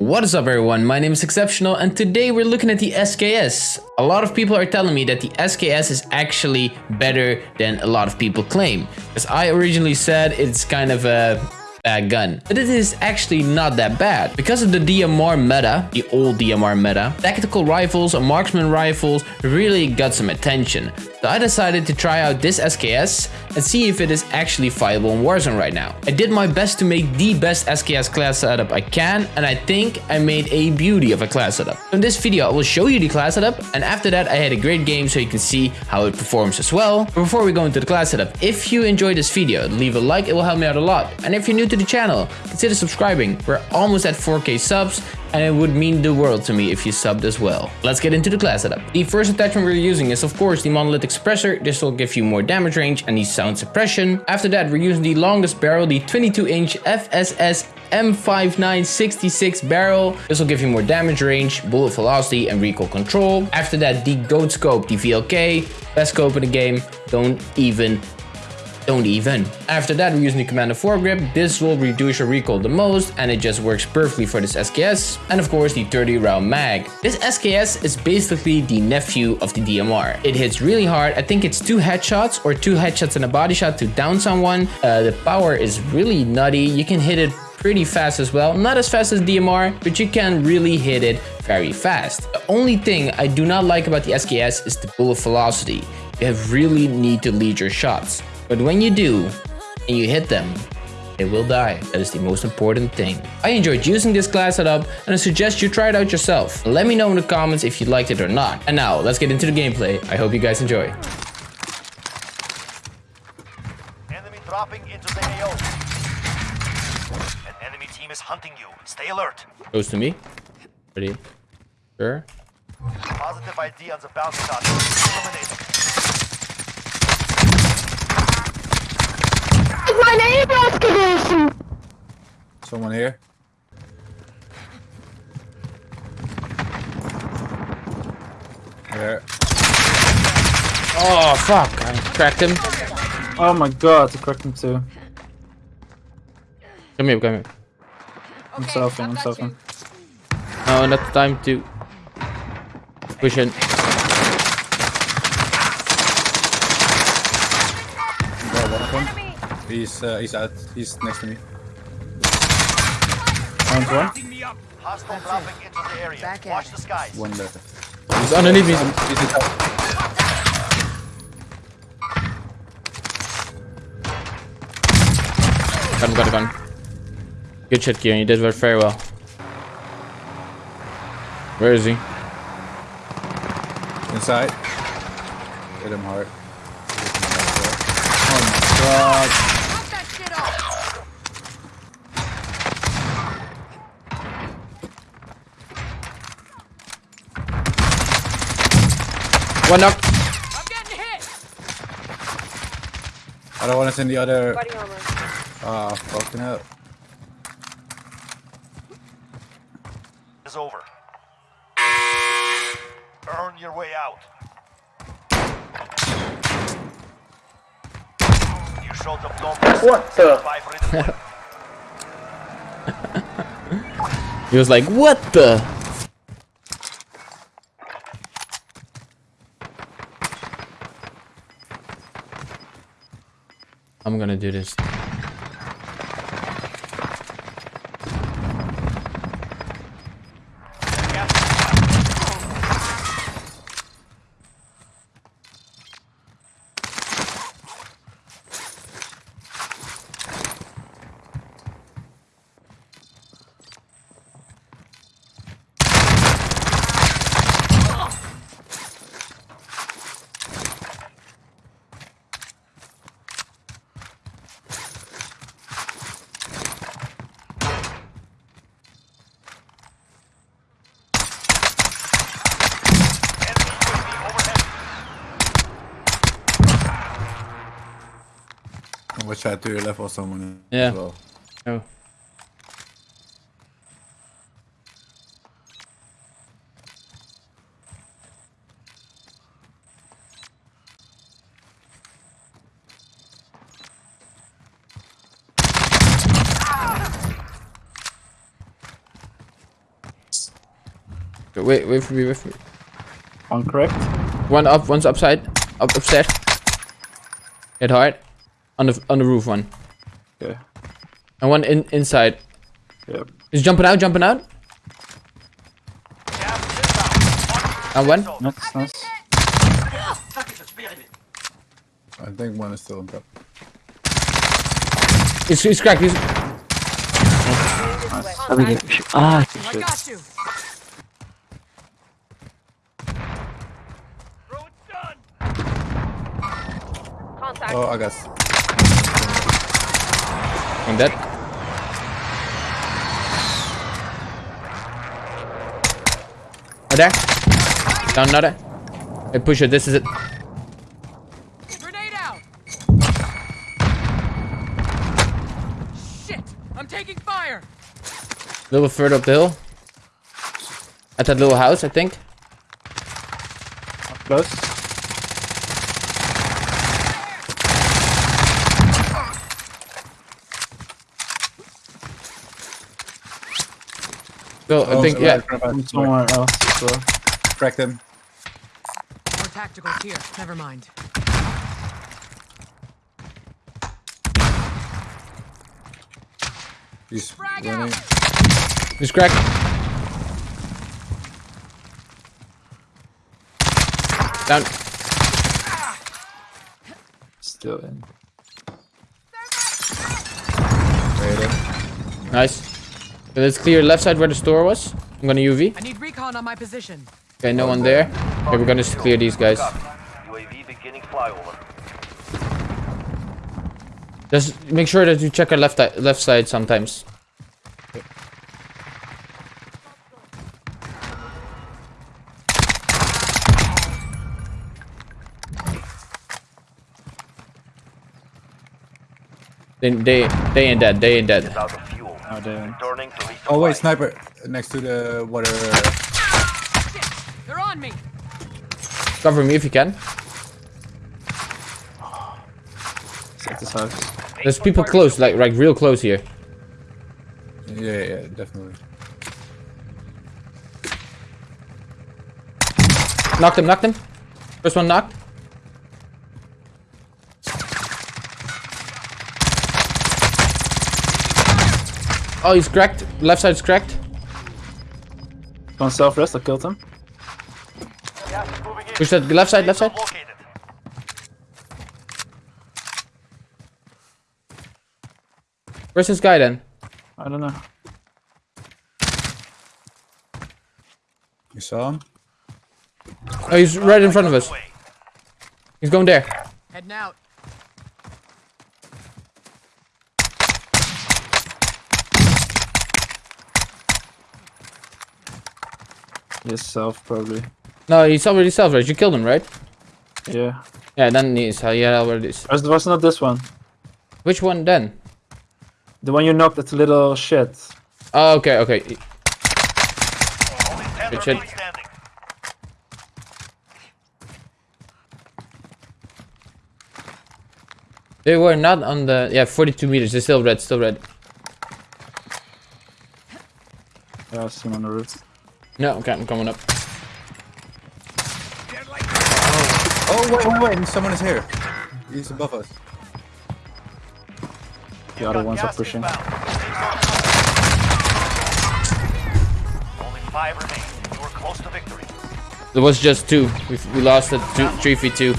What is up everyone, my name is Exceptional and today we're looking at the SKS. A lot of people are telling me that the SKS is actually better than a lot of people claim. As I originally said, it's kind of a bad gun. But it is actually not that bad. Because of the DMR meta, the old DMR meta, tactical rifles and marksman rifles really got some attention. So I decided to try out this SKS and see if it is actually viable in Warzone right now. I did my best to make the best SKS class setup I can and I think I made a beauty of a class setup. In this video I will show you the class setup and after that I had a great game so you can see how it performs as well. But before we go into the class setup, if you enjoyed this video, leave a like, it will help me out a lot. And if you're new to the channel, consider subscribing. We're almost at 4k subs and it would mean the world to me if you subbed as well. Let's get into the class setup. The first attachment we're using is of course the monolithic suppressor. This will give you more damage range and the sound suppression. After that we're using the longest barrel, the 22 inch FSS M5966 barrel. This will give you more damage range, bullet velocity and recoil control. After that the GOAT scope, the VLK, best scope in the game. Don't even don't even. After that, we're using the Commando foregrip. This will reduce your recoil the most and it just works perfectly for this SKS. And of course, the 30 round mag. This SKS is basically the nephew of the DMR. It hits really hard. I think it's two headshots or two headshots and a body shot to down someone. Uh, the power is really nutty. You can hit it pretty fast as well. Not as fast as DMR, but you can really hit it very fast. The only thing I do not like about the SKS is the bullet velocity. You really need to lead your shots. But when you do, and you hit them, they will die. That is the most important thing. I enjoyed using this class setup and I suggest you try it out yourself. Let me know in the comments if you liked it or not. And now, let's get into the gameplay. I hope you guys enjoy. Enemy dropping into the AO. An enemy team is hunting you. Stay alert. Goes to me. Ready? Sure. Positive ID on the target. Eliminated. my name excavation. Someone here. There. Oh, fuck. I cracked him. Oh my god, I cracked him too. Come here, come here. I'm selfing, I'm selfing. No, not the time to push in. He's uh, he's out. He's next to me. Round one. Hostile dropping into the area. Watch the skies. One left. He's underneath me. He's inside. Got him, got him, got him. Good shit, Kieran. You did very well. Where is he? Inside. Hit him hard. Oh my god. One knock. I'm getting hit. I don't want to send the other. Body armor. Ah, fucking up. Is over. Earn your way out. You showed them no. What the? He was like, what the? I'm gonna do this. Watch out to your left or someone. Yeah. As well. Oh. Wait, wait for me, wait for me. One correct. One up, one's upside, up upstairs. Hit hard. On the on the roof one. Okay. And one in inside. Yep. He's jumping out, jumping out. Gas is inbound. And one. Nice, nice. I think one is still in top. He's, he's cracked. He's, Ah, I got you. Throw it done. Contact. Oh, I guess. I'm dead. Oh, there. Down another. Hey, push it. This is it. Grenade out. Shit. I'm taking fire. A little further up the hill. At that little house, I think. Up close. So I Oh, think so yeah. Somewhere else as well. Cracked him. More tacticals here. Never mind. He's Frag running. out. He's cracked. Down. Still in. Nice. Okay, let's clear left side where the store was. I'm gonna UV. I need recon on my position. Okay, no one there. Okay, we're gonna just clear these guys. UAV beginning flyover. Just make sure that you check our left left side sometimes. They they they ain't dead. They ain't dead. Out of fuel. Oh, damn. Returning to resupply. Oh wait, sniper next to the water. They're on me. Cover me if you can. This house. There's people close, like like real close here. Yeah, yeah, yeah, definitely. Knocked him. Knocked him. First one knocked. Oh, he's cracked. Left side's cracked. One self rest, I killed him. Gas is moving. Push that left side. Left side. Where's this guy then? I don't know. You saw him? Oh, he's right in front of us. He's going there. Heading out. Yes, self probably. No, he's already self right. You killed him, right? Yeah. Yeah, then he's uh, yeah, already. is. It was not this one. Which one then? The one you knocked at the little shit. Oh, okay, okay. Only 10 Good shit. standing. They were not on the yeah 42 meters. They're still red, still red. Yeah, I see him on the roof. No, okay, I'm coming up. Oh, oh wait, wait, wait! Someone is here. He's above us. The other ones are pushing. Only five remain. You were close to victory. There was just two. We, we lost at three v two.